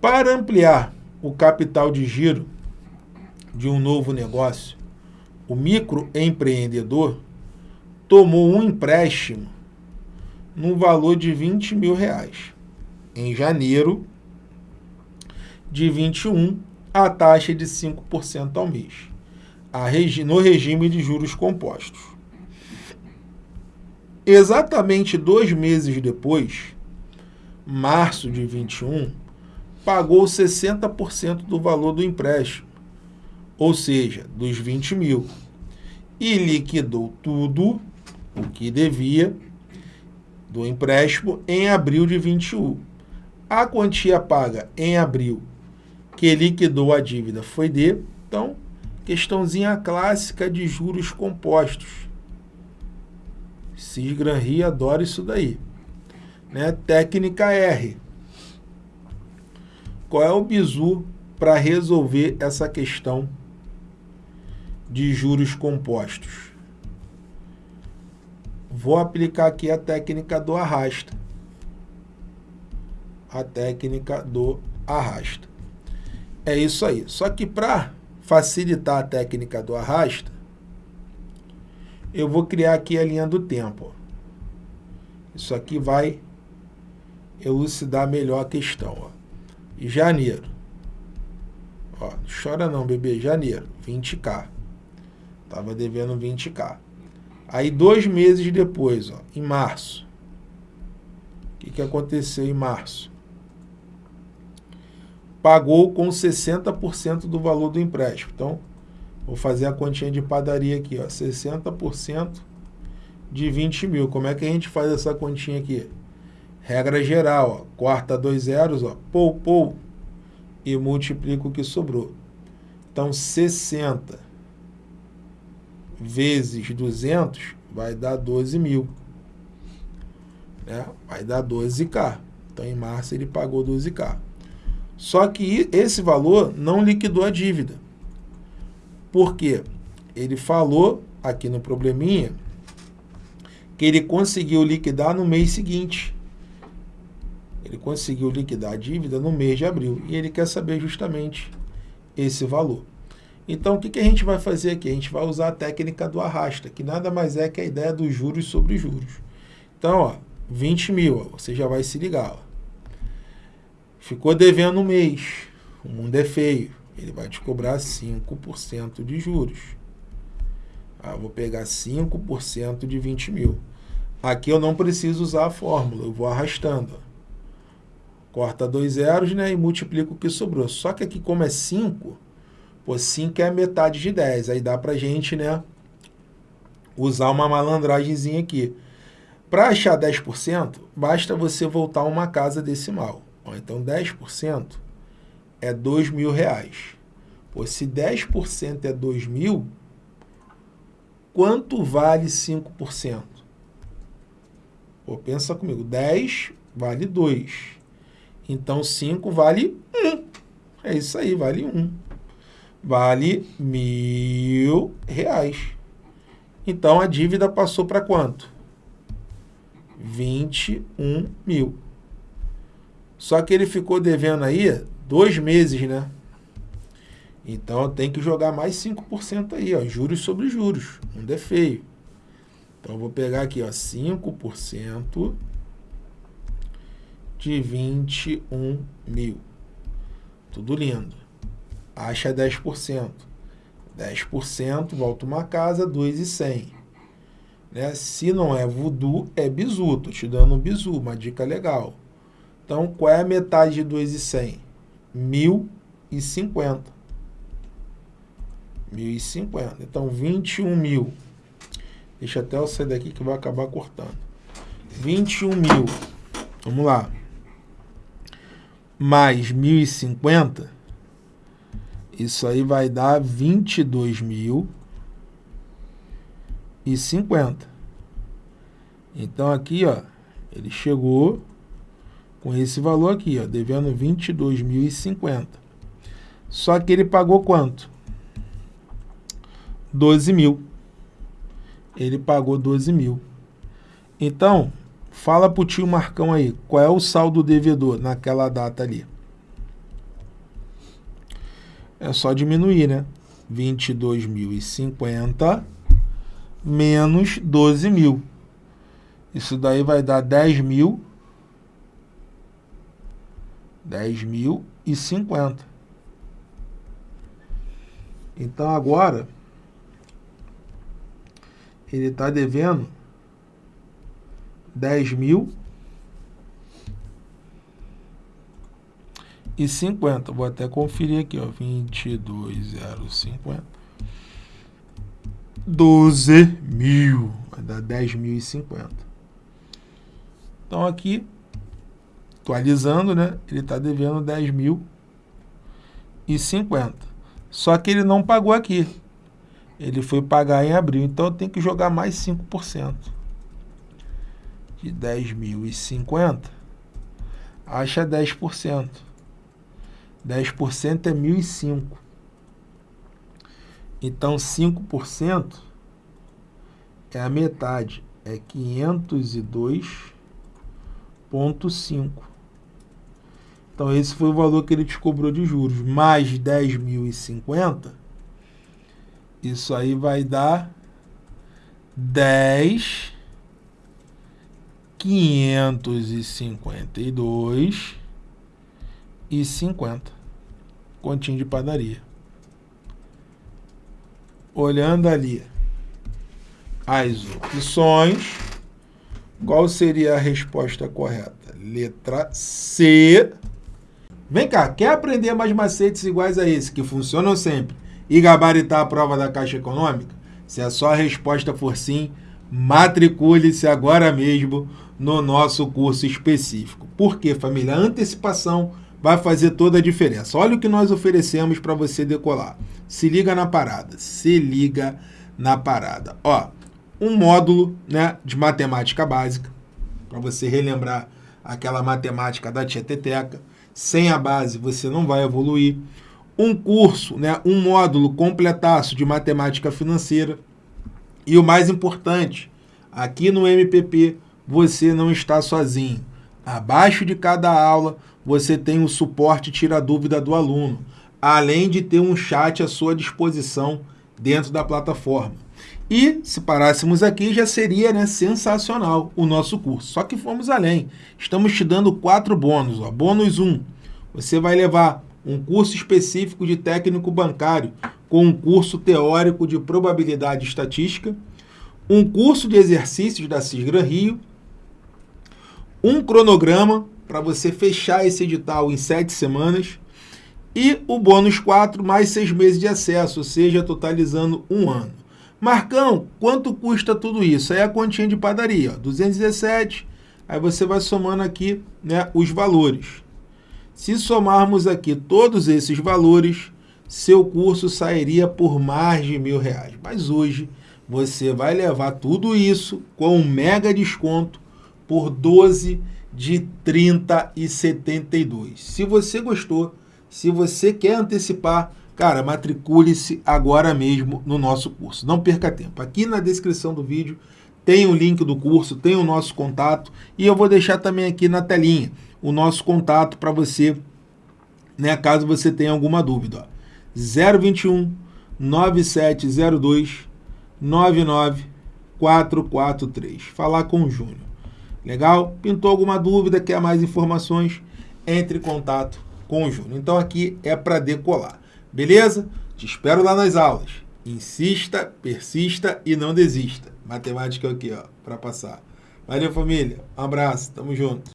Para ampliar o capital de giro de um novo negócio, o microempreendedor tomou um empréstimo no valor de 20 mil reais. Em janeiro de 21, a taxa de 5% ao mês, no regime de juros compostos. Exatamente dois meses depois, março de 21, pagou 60% do valor do empréstimo, ou seja, dos 20 mil, e liquidou tudo o que devia do empréstimo em abril de 21. A quantia paga em abril que liquidou a dívida foi de, então, questãozinha clássica de juros compostos. Cisgran adora isso daí. Né? Técnica R. Qual é o bizu para resolver essa questão de juros compostos? Vou aplicar aqui a técnica do arrasta. A técnica do arrasta. É isso aí. Só que para facilitar a técnica do arrasta, eu vou criar aqui a linha do tempo. Isso aqui vai elucidar melhor a questão. Ó janeiro. Ó, chora não, bebê, janeiro, 20k. Tava devendo 20k. Aí, dois meses depois, ó, em março. O que, que aconteceu em março? Pagou com 60% do valor do empréstimo. Então, vou fazer a continha de padaria aqui, ó, 60% de 20 mil. Como é que a gente faz essa continha aqui? Regra geral, ó, corta dois zeros, ó, pou, pou, e multiplica o que sobrou. Então, 60 vezes 200 vai dar 12 mil. Né? Vai dar 12K. Então, em março, ele pagou 12K. Só que esse valor não liquidou a dívida. Por quê? Ele falou aqui no probleminha que ele conseguiu liquidar no mês seguinte. Ele conseguiu liquidar a dívida no mês de abril e ele quer saber justamente esse valor. Então, o que, que a gente vai fazer aqui? A gente vai usar a técnica do arrasta, que nada mais é que a ideia dos juros sobre juros. Então, ó, 20 mil, ó, você já vai se ligar. Ó. Ficou devendo um mês, o mundo é feio, ele vai te cobrar 5% de juros. Ah, vou pegar 5% de 20 mil. Aqui eu não preciso usar a fórmula, eu vou arrastando. Ó corta dois zeros né, e multiplica o que sobrou. Só que aqui, como é 5, pô, 5 é a metade de 10. Aí dá para gente né, usar uma malandragemzinha aqui. Para achar 10%, basta você voltar uma casa decimal. Ó, então, 10% é 2 mil reais. Pô, se 10% é 2 mil, quanto vale 5%? Pô, pensa comigo, 10 vale 2. Então, 5 vale 1. Um. É isso aí, vale 1. Um. Vale mil reais. Então, a dívida passou para quanto? 21 mil. Só que ele ficou devendo aí dois meses, né? Então, tem que jogar mais 5% aí, ó, juros sobre juros. Não é feio. Então, eu vou pegar aqui, ó, 5% de 21 mil. Tudo lindo. Acha 10%. 10% volta uma casa, 2,100. Né? Se não é voodoo, é bizu. Estou te dando um bizu, uma dica legal. Então, qual é a metade de 2,100? 1.050. 1.050. Então, 21 mil. Deixa até eu sair daqui que vai acabar cortando. 21 mil. Vamos lá mais 1.050, isso aí vai dar 22.050. Então aqui, ó, ele chegou com esse valor aqui, ó, devendo 22.050. Só que ele pagou quanto? 12 mil. Ele pagou 12 mil. Então, Fala pro tio Marcão aí, qual é o saldo devedor naquela data ali? é só diminuir, né? 22.050 menos 12 mil. Isso daí vai dar 10 mil. 10 mil 50. Então agora ele está devendo 10 mil e 50. Vou até conferir aqui, ó, 22,050. 12 mil, vai dar 10.050. Então aqui, atualizando, né, ele está devendo 10.050. Só que ele não pagou aqui. Ele foi pagar em abril, então eu tenho que jogar mais 5%. De 10.050, acha 10%. 10% é 1.005. Então, 5% é a metade, é 502,5. Então, esse foi o valor que ele te cobrou de juros. Mais 10.050, isso aí vai dar 10 552 e 50. Continho de padaria. Olhando ali as opções, qual seria a resposta correta? Letra C. Vem cá, quer aprender mais macetes iguais a esse, que funcionam sempre, e gabaritar a prova da Caixa Econômica? Se a sua resposta for sim, matricule-se agora mesmo no nosso curso específico. Por quê, família? Antecipação vai fazer toda a diferença. Olha o que nós oferecemos para você decolar. Se liga na parada. Se liga na parada. Ó, um módulo né, de matemática básica, para você relembrar aquela matemática da tieteteca. Sem a base você não vai evoluir. Um curso, né, um módulo completaço de matemática financeira. E o mais importante, aqui no MPP você não está sozinho. Abaixo de cada aula você tem o suporte tira dúvida do aluno, além de ter um chat à sua disposição dentro da plataforma. E, se parássemos aqui, já seria né, sensacional o nosso curso. Só que fomos além. Estamos te dando quatro bônus. Ó. Bônus 1, um, você vai levar um curso específico de técnico bancário com um curso teórico de probabilidade estatística, um curso de exercícios da Cisgran Rio, um cronograma para você fechar esse edital em sete semanas. E o bônus 4, mais seis meses de acesso, ou seja, totalizando um ano. Marcão, quanto custa tudo isso? Aí é a continha de padaria, ó, 217, aí você vai somando aqui né, os valores. Se somarmos aqui todos esses valores, seu curso sairia por mais de mil reais. Mas hoje você vai levar tudo isso com um mega desconto por 12 de 30 e 72. Se você gostou, se você quer antecipar, cara, matricule-se agora mesmo no nosso curso. Não perca tempo. Aqui na descrição do vídeo tem o link do curso, tem o nosso contato e eu vou deixar também aqui na telinha o nosso contato para você, né, caso você tenha alguma dúvida. Ó. 021 9702 99443. Falar com o Júnior. Legal? Pintou alguma dúvida, quer mais informações? Entre em contato com o Júnior. Então aqui é para decolar. Beleza? Te espero lá nas aulas. Insista, persista e não desista. Matemática aqui, ó, para passar. Valeu, família. Um abraço. Tamo junto.